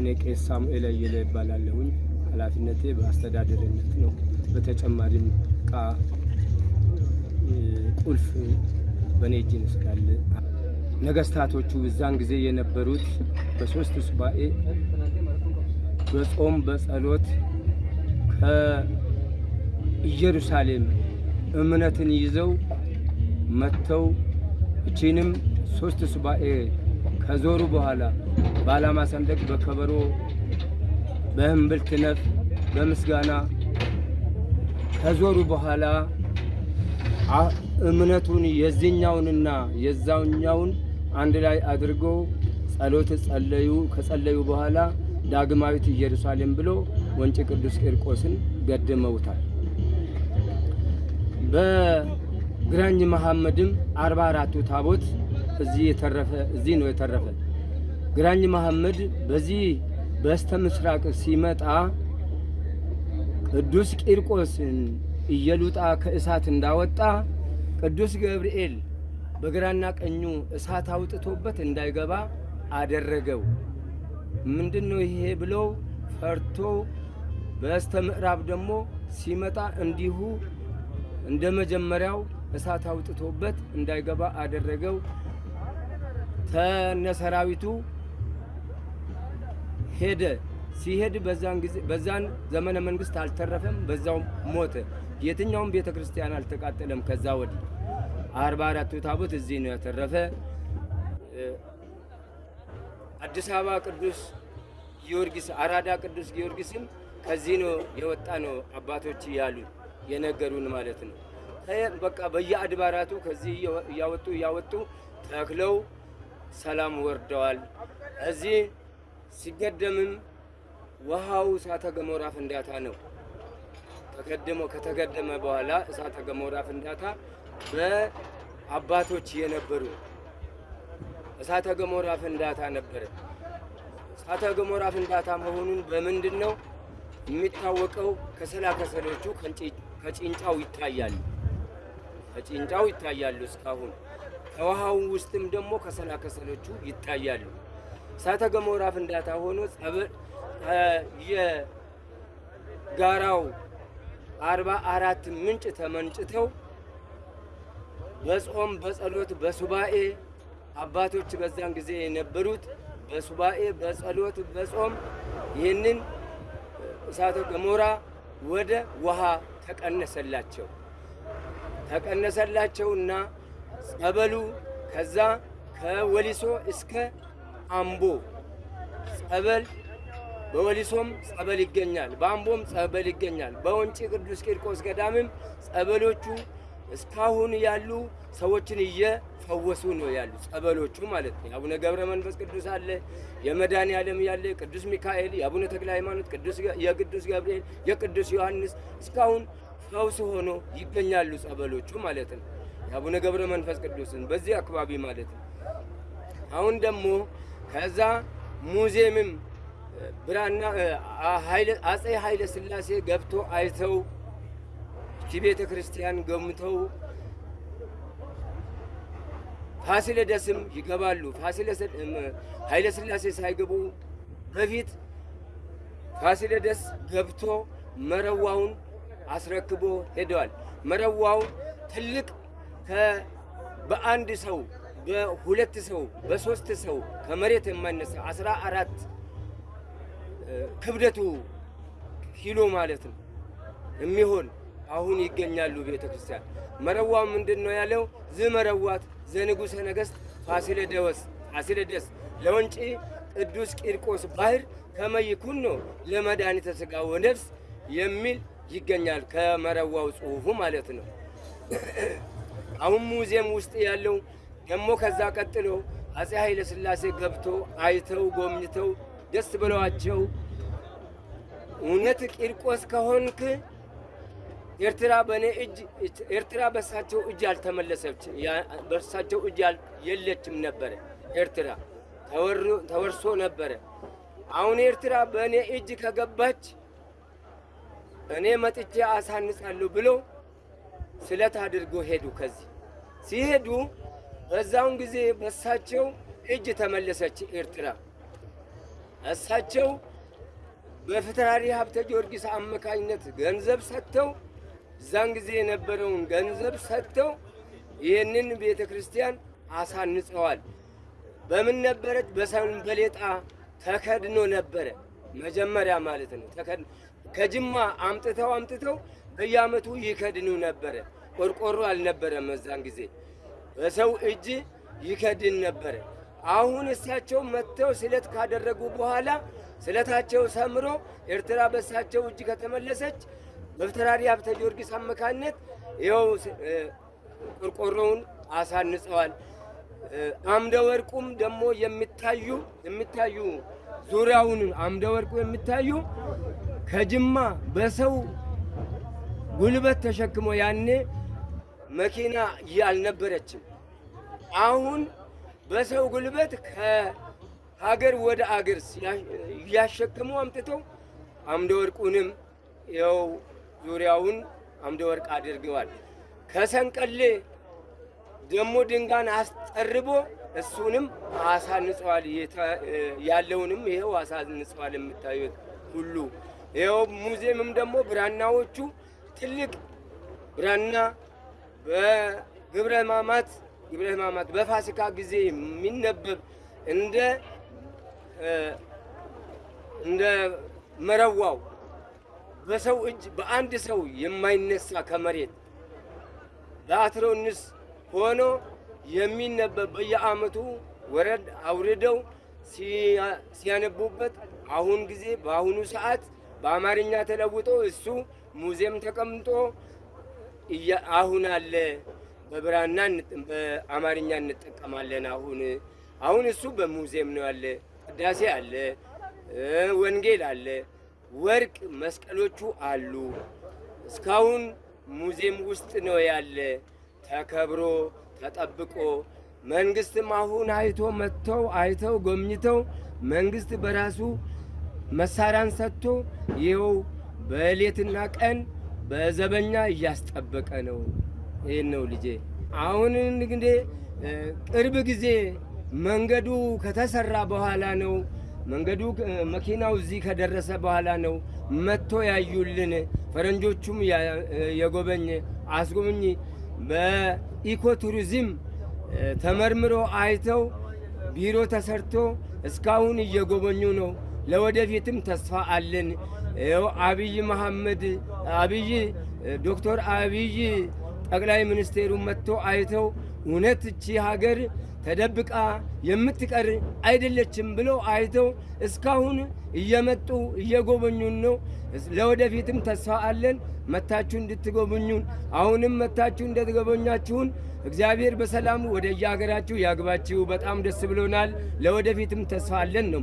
እኔ ቄስ ሳሙኤል አየለ ይባላለሁኝ። ኃላፊነቴ በአስተዳደርነት ነው። በተጨማሪም እቃ ቁልፍ በእኔ እጅ ስላለ ነገስታቶቹ እዛን ጊዜ የነበሩት በሶስት ሱባኤ በጾም በጸሎት ከኢየሩሳሌም እምነትን ይዘው መጥተው እቺንም ሶስት ሱባኤ ከዞሩ በኋላ በዓላማ ሰንደቅ በከበሮ በእምብልት ነፍ በምስጋና ከዞሩ በኋላ እምነቱን የዚህኛውንና የዛውኛውን አንድ ላይ አድርገው ጸሎት ጸለዩ። ከጸለዩ በኋላ ዳግማዊት ኢየሩሳሌም ብሎ ወንጭ ቅዱስ ቂርቆስን ገድመውታል። በግራኝ መሐመድም አርባ አራቱ ታቦት እዚህ የተረፈ እዚህ ነው የተረፈ። ግራኝ መሐመድ በዚህ በስተ ምስራቅ ሲመጣ ቅዱስ ቂርቆስን እየሉጣ ከእሳት እንዳወጣ ቅዱስ ገብርኤል በግራና ቀኙ እሳት አውጥቶበት እንዳይገባ አደረገው። ምንድን ነው ይሄ ብለው ፈርቶ በስተ ምዕራብ ደግሞ ሲመጣ እንዲሁ እንደ መጀመሪያው እሳት አውጥቶበት እንዳይገባ አደረገው። ተነሰራዊቱ ሄደ። ሲሄድ በዛን ጊዜ በዛን ዘመነ መንግስት አልተረፈም፣ በዛው ሞተ። የትኛውም ቤተ ክርስቲያን አልተቃጠለም። ከዛ ወዲህ አርባ አራቱ ታቦት እዚህ ነው የተረፈ። አዲስ አበባ ቅዱስ ጊዮርጊስ፣ አራዳ ቅዱስ ጊዮርጊስም ከዚህ ነው የወጣ ነው አባቶች ያሉ የነገሩን ማለት ነው። በቃ በየአድባራቱ ከዚህ እያወጡ እያወጡ ተክለው ሰላም ወርደዋል። እዚህ ሲገደምም ውሃው እሳተ ገሞራ ፍንዳታ ነው። ተገድሞ ከተገደመ በኋላ እሳተ ገሞራ ፍንዳታ በአባቶች የነበሩ እሳተ ገሞራ ፍንዳታ ነበረ። እሳተ ገሞራ ፍንዳታ መሆኑን በምንድን ነው የሚታወቀው? ከሰላ ከሰሎቹ ከጭንጫው ይታያሉ፣ ከጭንጫው ይታያሉ እስካሁን። ከውሃው ውስጥም ደግሞ ከሰላ ከሰሎቹ ይታያሉ። እሳተ ገሞራ ፍንዳታ ሆኖ የጋራው አርባ አራት ምንጭ ተመንጭተው በጾም በጸሎት በሱባኤ አባቶች በዛን ጊዜ የነበሩት በሱባኤ በጸሎት በጾም ይህንን እሳተ ገሞራ ወደ ውሃ ተቀነሰላቸው ተቀነሰላቸውና ጸበሉ ከዛ ከወሊሶ እስከ አምቦ ጸበል በወሊሶም ጸበል ይገኛል፣ በአምቦም ጸበል ይገኛል። በወንጪ ቅዱስ ቂርቆስ ገዳምም ጸበሎቹ እስካሁን ያሉ ሰዎችን እየፈወሱ ነው ያሉ ጸበሎቹ ማለት ነው። የአቡነ ገብረ መንፈስ ቅዱስ አለ፣ የመድኃኔ ዓለም ያለ ቅዱስ ሚካኤል፣ የአቡነ ተክለ ሃይማኖት፣ የቅዱስ ገብርኤል፣ የቅዱስ ዮሐንስ እስካሁን ፈውስ ሆኖ ይገኛሉ ጸበሎቹ ማለት ነው። የአቡነ ገብረ መንፈስ ቅዱስን በዚህ አካባቢ ማለት ነው። አሁን ደግሞ ከዛ ሙዚየምም ብራና አጼ ኃይለ ሥላሴ ገብቶ አይተው እቺ ቤተ ክርስቲያን ገምተው ፋሲለደስም ይገባሉ። ኃይለ ሥላሴ ሳይገቡ በፊት ፋሲለደስ ገብቶ መረዋውን አስረክቦ ሄደዋል። መረዋው ትልቅ በአንድ ሰው በሁለት ሰው በሶስት ሰው ከመሬት የማይነሳ አስራ አራት ክብደቱ ኪሎ ማለት ነው የሚሆን አሁን ይገኛሉ ቤተ ክርስቲያን። መረዋው ምንድን ነው ያለው? ዝመረዋት ዘንጉሰ ነገሥት ፋሲለደስ ፋሲለደስ ለወንጪ ቅዱስ ቂርቆስ ባህር ከመይኩን ነው ለመድኃኒተ ሥጋ ወነፍስ የሚል ይገኛል ከመረዋው ጽሑፉ ማለት ነው። አሁን ሙዚየም ውስጥ ያለው ደግሞ ከዛ ቀጥሎ አፄ ኃይለ ሥላሴ ገብቶ አይተው ጎብኝተው ደስ ብለዋቸው እውነት ቂርቆስ ከሆንክ ኤርትራ በእኔ እጅ ኤርትራ በሳቸው እጅ አልተመለሰች በሳቸው እጅ የለችም ነበረ። ኤርትራ ተወርሶ ነበረ። አሁን ኤርትራ በእኔ እጅ ከገባች እኔ መጥቼ አሳንጻለሁ ብሎ ስለት አድርጎ ሄዱ። ከዚህ ሲሄዱ በዛውን ጊዜ በሳቸው እጅ ተመለሰች ኤርትራ። እሳቸው በፍትሐሪ ሀብተ ጊዮርጊስ አማካኝነት ገንዘብ ሰጥተው እዛን ጊዜ የነበረውን ገንዘብ ሰጥተው ይህንን ቤተ ክርስቲያን አሳንጸዋል። በምን ነበረች? በሰንበሌጣ ተከድኖ ነበረ መጀመሪያ ማለት ነው። ከጅማ አምጥተው አምጥተው በየዓመቱ ይከድኑ ነበረ። ቆርቆሮ አልነበረም። መዛን ጊዜ በሰው እጅ ይከድን ነበረ። አሁን እሳቸው መጥተው ስለት ካደረጉ በኋላ ስለታቸው ሰምሮ ኤርትራ በእሳቸው እጅ ከተመለሰች በፍትሐሪ ሀብተ ጊዮርጊስ አማካኝነት ይኸው ቆርቆሮውን አሳንጸዋል። አምደ ወርቁም ደግሞ የሚታዩ የሚታዩ ዙሪያውን አምደ ወርቁ የሚታዩ ከጅማ በሰው ጉልበት ተሸክሞ ያኔ መኪና አልነበረችም። አሁን በሰው ጉልበት ከሀገር ወደ አገር እያሸክሙ አምጥተው አምደ ወርቁንም ይኸው ዙሪያውን አምደ ወርቅ አድርገዋል። ከሰንቀሌ ደግሞ ድንጋን አስጠርቦ እሱንም አሳንጸዋል። ያለውንም ይኸው አሳንጸዋል። የምታዩት ሁሉ ይኸው ሙዚየምም ደግሞ ብራናዎቹ ትልቅ ብራና በግብረ ሕማማት ግብረ ሕማማት በፋሲካ ጊዜ የሚነበብ እንደ እንደ መረዋው በሰው እጅ በአንድ ሰው የማይነሳ ከመሬት በአትሮንስ ሆኖ የሚነበብ በየዓመቱ ወረድ አውርደው ሲያነቡበት አሁን ጊዜ በአሁኑ ሰዓት በአማርኛ ተለውጦ እሱ ሙዚየም ተቀምጦ አሁን አለ። በብራና በአማርኛ እንጠቀማለን። አሁን አሁን እሱ በሙዚየም ነው ያለ። ቅዳሴ አለ፣ ወንጌል አለ፣ ወርቅ መስቀሎቹ አሉ። እስካሁን ሙዚየም ውስጥ ነው ያለ ተከብሮ ተጠብቆ መንግስትም አሁን አይቶ መጥተው አይተው ጎብኝተው መንግስት በራሱ መሳሪያን ሰጥቶ ይኸው በሌትና ቀን በዘበኛ እያስጠበቀ ነው። ይህን ነው ልጄ። አሁን እንግዲህ ቅርብ ጊዜ መንገዱ ከተሰራ በኋላ ነው መንገዱ መኪናው እዚህ ከደረሰ በኋላ ነው መጥቶ ያዩልን። ፈረንጆቹም የጎበኘ አስጎብኝ በኢኮቱሪዝም ተመርምሮ አይተው ቢሮ ተሰርቶ እስካሁን እየጎበኙ ነው። ለወደፊትም ተስፋ አለን። ይኸው አብይ መሐመድ አብይ ዶክተር አብይ ጠቅላይ ሚኒስቴሩ መጥቶ አይተው እውነት እቺ ሀገር ተደብቃ የምትቀር አይደለችም ብለው አይተው እስካሁን እየመጡ እየጎበኙን ነው። ለወደፊትም ተስፋ አለን መታችሁ እንድትጎበኙን። አሁንም መታችሁ እንደተጎበኛችሁን እግዚአብሔር በሰላም ወደ የሀገራችሁ ያግባችሁ። በጣም ደስ ብሎናል። ለወደፊትም ተስፋ አለን ነው